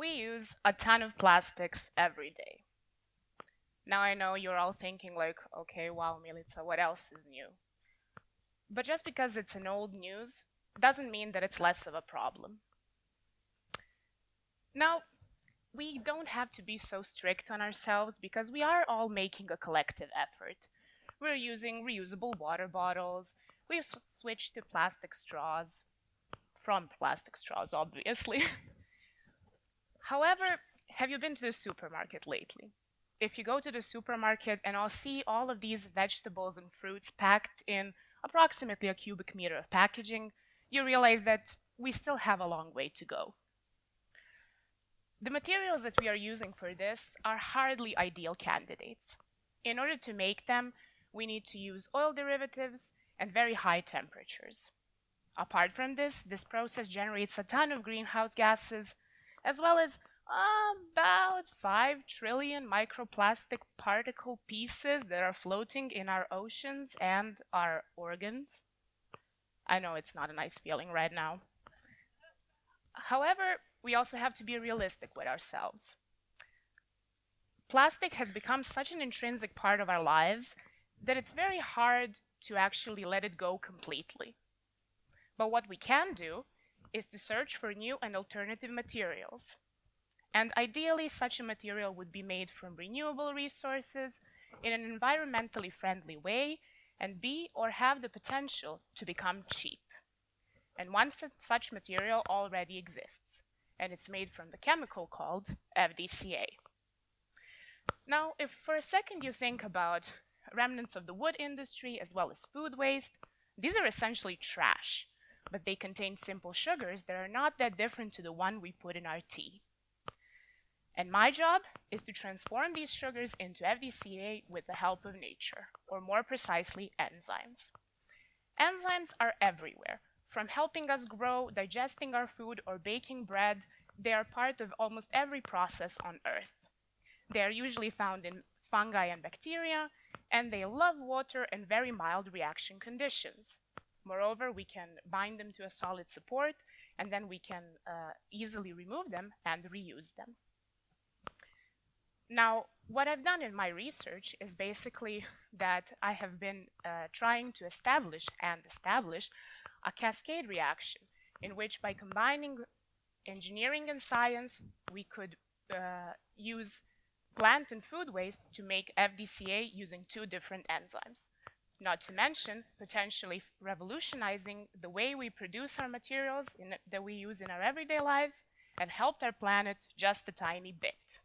We use a ton of plastics every day. Now I know you're all thinking like, okay, wow, Milica, what else is new? But just because it's an old news doesn't mean that it's less of a problem. Now, we don't have to be so strict on ourselves because we are all making a collective effort. We're using reusable water bottles, we've switched to plastic straws, from plastic straws, obviously. However, have you been to the supermarket lately? If you go to the supermarket and I'll see all of these vegetables and fruits packed in approximately a cubic meter of packaging, you realize that we still have a long way to go. The materials that we are using for this are hardly ideal candidates. In order to make them, we need to use oil derivatives and very high temperatures. Apart from this, this process generates a ton of greenhouse gases as well as um, about 5 trillion microplastic particle pieces that are floating in our oceans and our organs. I know it's not a nice feeling right now. However, we also have to be realistic with ourselves. Plastic has become such an intrinsic part of our lives that it's very hard to actually let it go completely. But what we can do is to search for new and alternative materials. And ideally, such a material would be made from renewable resources in an environmentally friendly way and be or have the potential to become cheap. And one such material already exists, and it's made from the chemical called FDCA. Now, if for a second you think about remnants of the wood industry as well as food waste, these are essentially trash but they contain simple sugars that are not that different to the one we put in our tea. And my job is to transform these sugars into FDCA with the help of nature, or more precisely, enzymes. Enzymes are everywhere. From helping us grow, digesting our food, or baking bread, they are part of almost every process on Earth. They are usually found in fungi and bacteria, and they love water and very mild reaction conditions. Moreover, we can bind them to a solid support and then we can uh, easily remove them and reuse them. Now, what I've done in my research is basically that I have been uh, trying to establish and establish a cascade reaction in which by combining engineering and science, we could uh, use plant and food waste to make FDCA using two different enzymes not to mention potentially revolutionizing the way we produce our materials in, that we use in our everyday lives and help our planet just a tiny bit.